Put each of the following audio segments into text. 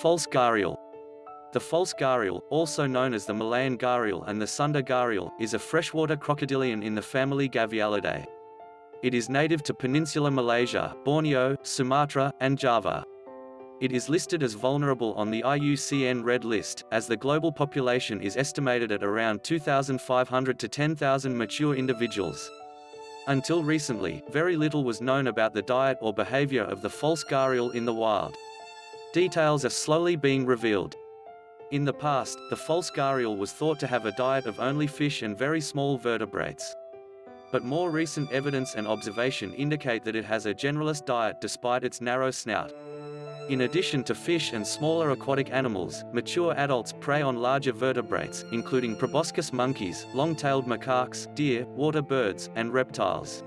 False gharial. The false gharial, also known as the Malayan gharial and the Sunda gharial, is a freshwater crocodilian in the family Gavialidae. It is native to Peninsular Malaysia, Borneo, Sumatra, and Java. It is listed as vulnerable on the IUCN Red List, as the global population is estimated at around 2,500 to 10,000 mature individuals. Until recently, very little was known about the diet or behavior of the false gharial in the wild. Details are slowly being revealed. In the past, the false gharial was thought to have a diet of only fish and very small vertebrates. But more recent evidence and observation indicate that it has a generalist diet despite its narrow snout. In addition to fish and smaller aquatic animals, mature adults prey on larger vertebrates, including proboscis monkeys, long-tailed macaques, deer, water birds, and reptiles.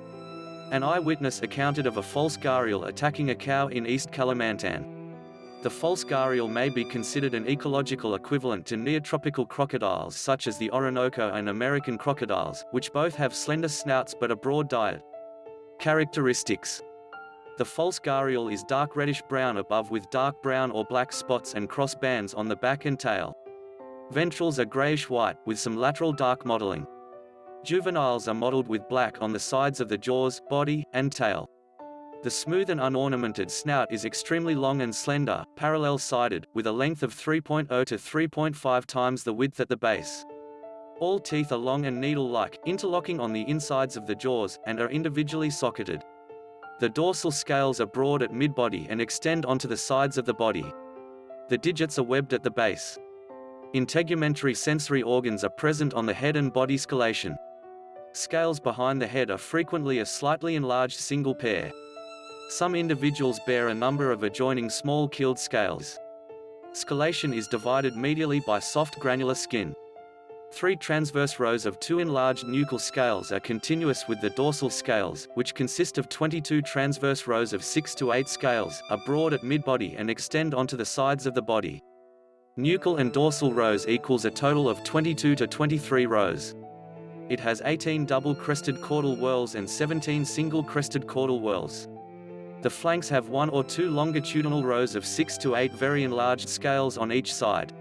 An eyewitness accounted of a false gharial attacking a cow in East Kalimantan. The false gharial may be considered an ecological equivalent to neotropical crocodiles such as the Orinoco and American crocodiles, which both have slender snouts but a broad diet. Characteristics the false gharial is dark reddish-brown above with dark brown or black spots and cross bands on the back and tail. Ventrals are grayish-white, with some lateral dark mottling. Juveniles are mottled with black on the sides of the jaws, body, and tail. The smooth and unornamented snout is extremely long and slender, parallel-sided, with a length of 3.0 to 3.5 times the width at the base. All teeth are long and needle-like, interlocking on the insides of the jaws, and are individually socketed. The dorsal scales are broad at mid-body and extend onto the sides of the body. The digits are webbed at the base. Integumentary sensory organs are present on the head and body scalation. Scales behind the head are frequently a slightly enlarged single pair. Some individuals bear a number of adjoining small keeled scales. Scalation is divided medially by soft granular skin. Three transverse rows of two enlarged nuchal scales are continuous with the dorsal scales, which consist of 22 transverse rows of 6 to 8 scales, are broad at midbody and extend onto the sides of the body. Nuchal and dorsal rows equals a total of 22 to 23 rows. It has 18 double-crested caudal whorls and 17 single-crested caudal whorls. The flanks have one or two longitudinal rows of 6 to 8 very enlarged scales on each side.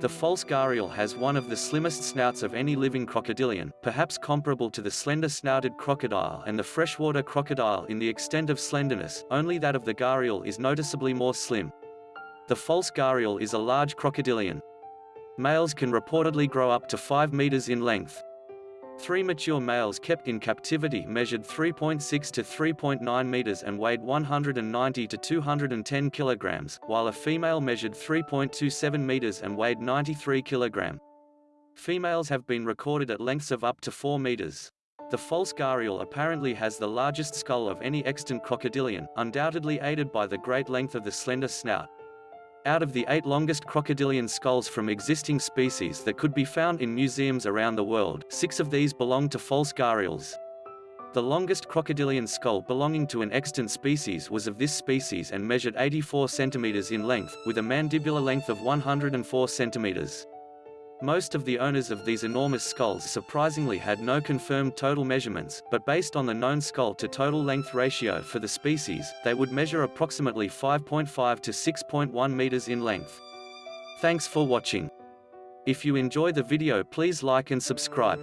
The false gharial has one of the slimmest snouts of any living crocodilian, perhaps comparable to the slender-snouted crocodile and the freshwater crocodile in the extent of slenderness, only that of the gharial is noticeably more slim. The false gharial is a large crocodilian. Males can reportedly grow up to 5 meters in length. Three mature males kept in captivity measured 3.6 to 3.9 meters and weighed 190 to 210 kilograms, while a female measured 3.27 meters and weighed 93 kilogram. Females have been recorded at lengths of up to 4 meters. The false gharial apparently has the largest skull of any extant crocodilian, undoubtedly aided by the great length of the slender snout. Out of the eight longest crocodilian skulls from existing species that could be found in museums around the world, six of these belong to false gharials. The longest crocodilian skull belonging to an extant species was of this species and measured 84 centimeters in length, with a mandibular length of 104 centimeters. Most of the owners of these enormous skulls surprisingly had no confirmed total measurements, but based on the known skull to total length ratio for the species, they would measure approximately 5.5 to 6.1 meters in length. Thanks for watching. If you enjoy the video please like and subscribe.